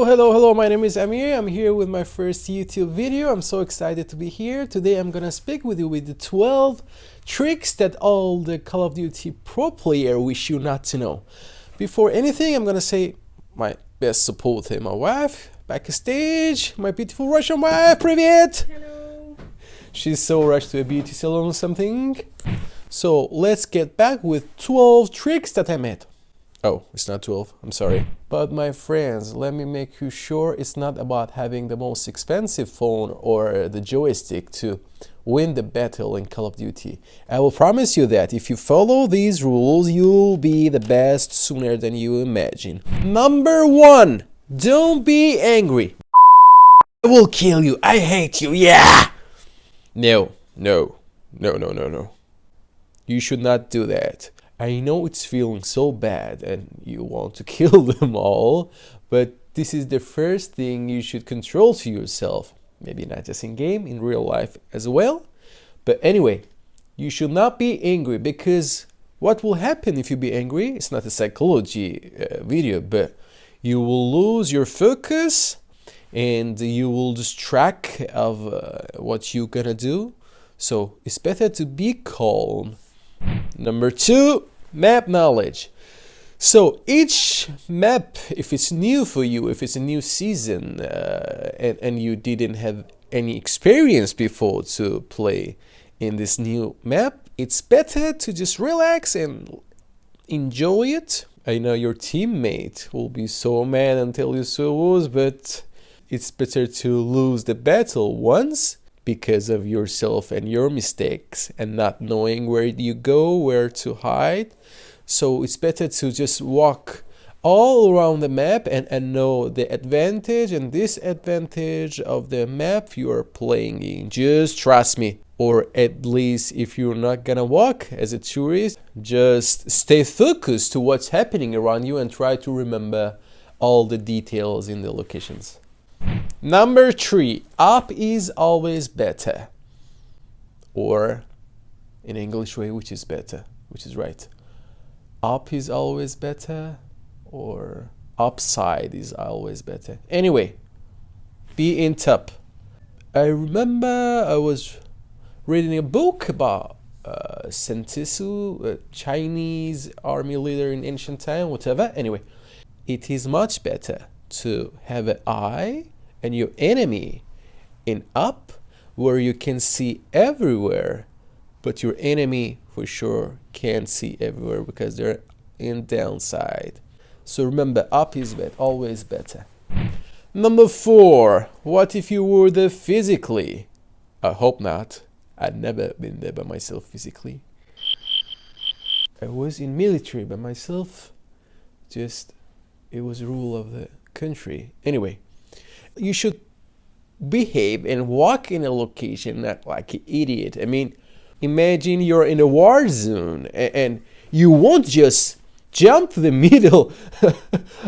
Hello, hello, hello, my name is Amir. I'm here with my first YouTube video. I'm so excited to be here. Today I'm gonna speak with you with the 12 tricks that all the Call of Duty pro player wish you not to know. Before anything, I'm gonna say my best support to my wife, backstage, my beautiful Russian wife, привет! Hello. She's so rushed to a beauty salon or something. So let's get back with 12 tricks that I made. Oh, it's not 12, I'm sorry. But my friends, let me make you sure it's not about having the most expensive phone or the joystick to win the battle in Call of Duty. I will promise you that if you follow these rules, you'll be the best sooner than you imagine. Number one, don't be angry. I will kill you. I hate you. Yeah. No, no, no, no, no, no. You should not do that. I know it's feeling so bad and you want to kill them all, but this is the first thing you should control to yourself. Maybe not just in game, in real life as well. But anyway, you should not be angry because what will happen if you be angry? It's not a psychology uh, video, but you will lose your focus and you will lose track of uh, what you're gonna do. So it's better to be calm. Number two, map knowledge. So each map, if it's new for you, if it's a new season uh, and, and you didn't have any experience before to play in this new map, it's better to just relax and enjoy it. I know your teammate will be so mad until you so lose, but it's better to lose the battle once because of yourself and your mistakes and not knowing where you go, where to hide. So it's better to just walk all around the map and, and know the advantage and disadvantage of the map you are playing in. Just trust me. Or at least if you're not gonna walk as a tourist, just stay focused to what's happening around you and try to remember all the details in the locations. Number three, up is always better. Or in English way, which is better, which is right. Up is always better or upside is always better. Anyway, be in top. I remember I was reading a book about uh, Sentisu, a Chinese army leader in ancient time, whatever. Anyway, it is much better to have an eye and your enemy in up where you can see everywhere but your enemy for sure can't see everywhere because they're in downside. So remember up is better always better. Number four what if you were there physically? I hope not. I've never been there by myself physically. I was in military by myself. Just it was rule of the country. Anyway you should behave and walk in a location not like an idiot. I mean, imagine you're in a war zone and you won't just jump to the middle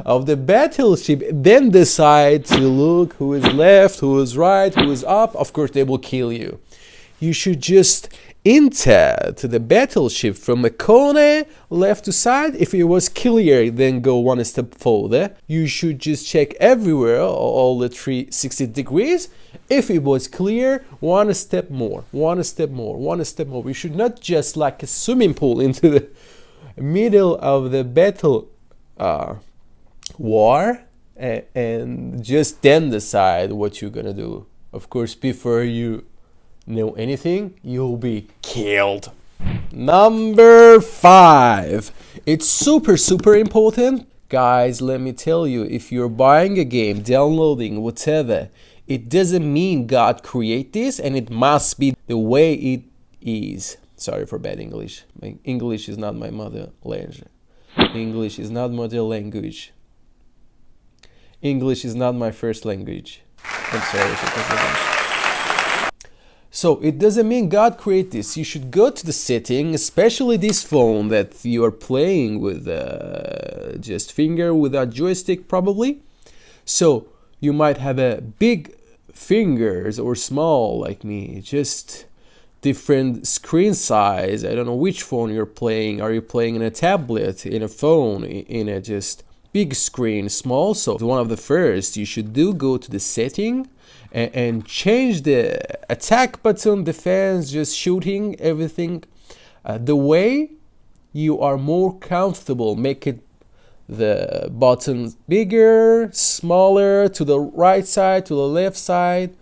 of the battleship then decide to look who is left who is right who is up of course they will kill you you should just enter to the battleship from a corner left to side. If it was clear then go one step further. You should just check everywhere all the 360 degrees. If it was clear one step more one step more one step more. We should not just like a swimming pool into the middle of the battle uh, war and, and just then decide what you're gonna do. Of course before you know anything, you'll be killed. Number five. It's super, super important. Guys, let me tell you, if you're buying a game, downloading, whatever, it doesn't mean God create this and it must be the way it is. Sorry for bad English. My English is not my mother language. English is not mother language. English is not my first language. I'm sorry. So it doesn't mean God created this. You should go to the setting, especially this phone that you are playing with uh, just finger without joystick probably. So you might have a big fingers or small like me, just different screen size. I don't know which phone you're playing. Are you playing in a tablet, in a phone, in a just big screen, small. So one of the first you should do go to the setting and, and change the attack button, defense, just shooting, everything. Uh, the way you are more comfortable, make it the buttons bigger, smaller, to the right side, to the left side.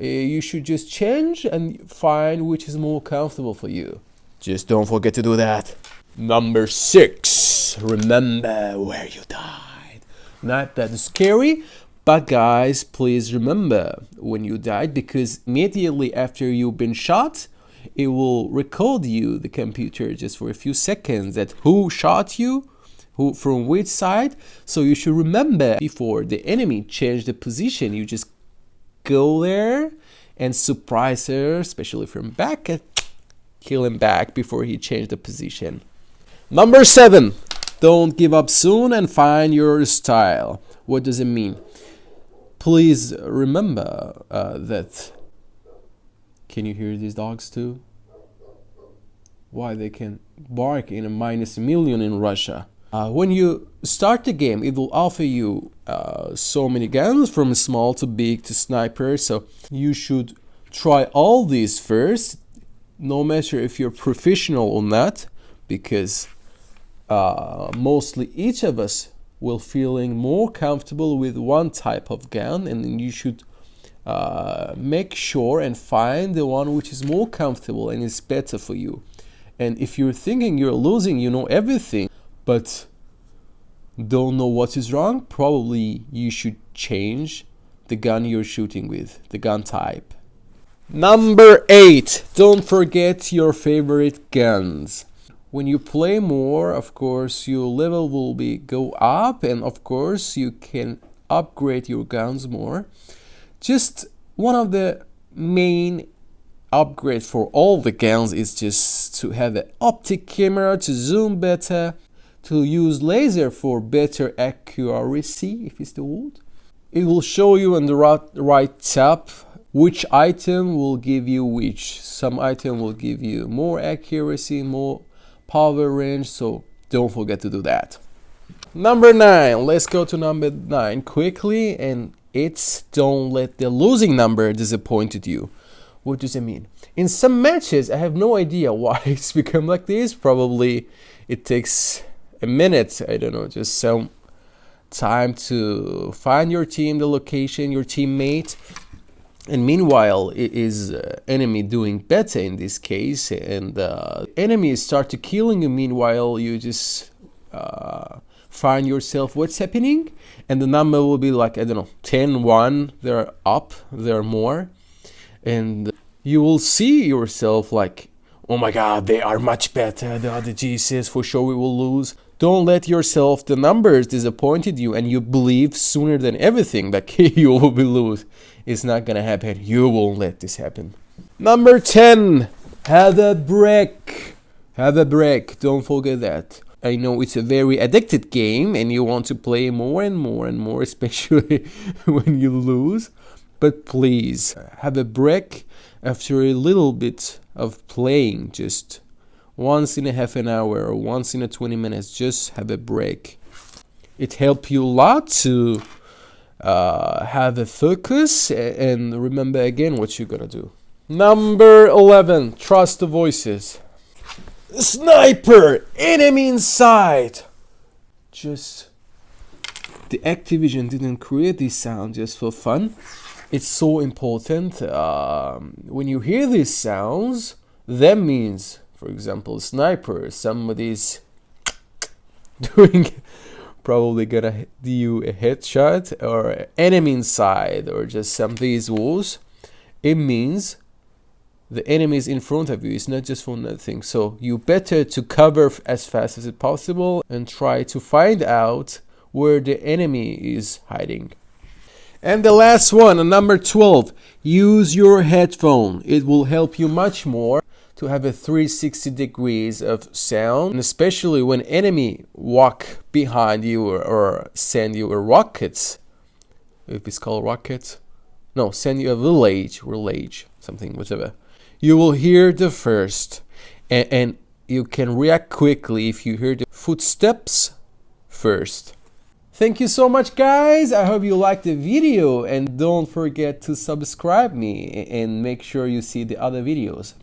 Uh, you should just change and find which is more comfortable for you. Just don't forget to do that. Number six, remember where you died. Not that scary, but guys, please remember when you died because immediately after you've been shot, it will record you, the computer, just for a few seconds that who shot you, who from which side. So you should remember before the enemy change the position, you just go there and surprise her, especially from back, and kill him back before he changed the position. Number seven, don't give up soon and find your style. What does it mean? Please remember uh, that. Can you hear these dogs too? Why they can bark in a minus a million in Russia. Uh, when you start the game, it will offer you uh, so many guns from small to big to sniper. So you should try all these first, no matter if you're professional or not, because uh, mostly each of us will feeling more comfortable with one type of gun and you should uh, make sure and find the one which is more comfortable and is better for you. And if you're thinking you're losing you know everything but don't know what is wrong probably you should change the gun you're shooting with the gun type. Number eight don't forget your favorite guns when you play more of course your level will be go up and of course you can upgrade your guns more. Just one of the main upgrade for all the guns is just to have an optic camera to zoom better to use laser for better accuracy if it's the word. It will show you on the right, right tab which item will give you which. Some item will give you more accuracy more power range so don't forget to do that. Number nine let's go to number nine quickly and it's don't let the losing number disappointed you. What does it mean? In some matches i have no idea why it's become like this. Probably it takes a minute i don't know just some time to find your team the location your teammate and meanwhile is uh, enemy doing better in this case and uh, enemies start to killing you. Meanwhile you just uh, find yourself what's happening? And the number will be like i don't know 10 1 they're up they're more. And you will see yourself like oh my god they are much better. The other jesus for sure we will lose don't let yourself the numbers disappointed you and you believe sooner than everything that you will be lose it's not gonna happen. You won't let this happen. Number 10. Have a break. Have a break. Don't forget that. I know it's a very addicted game and you want to play more and more and more, especially when you lose. But please, have a break after a little bit of playing. Just once in a half an hour or once in a 20 minutes, just have a break. It helps you a lot to uh, have a focus and remember again what you're gonna do. Number 11, trust the voices. Sniper! Enemy inside! Just. The Activision didn't create this sound just for fun. It's so important. Um, when you hear these sounds, that means, for example, sniper, somebody's doing probably gonna do you a headshot or enemy inside or just some these walls it means the enemy is in front of you. It's not just for nothing. So you better to cover as fast as possible and try to find out where the enemy is hiding. And the last one number 12 use your headphone. It will help you much more to have a 360 degrees of sound, and especially when enemy walk behind you or, or send you a rocket, if it's called rocket, no, send you a village, village, something, whatever. You will hear the first, and, and you can react quickly if you hear the footsteps first. Thank you so much guys. I hope you liked the video and don't forget to subscribe me and make sure you see the other videos.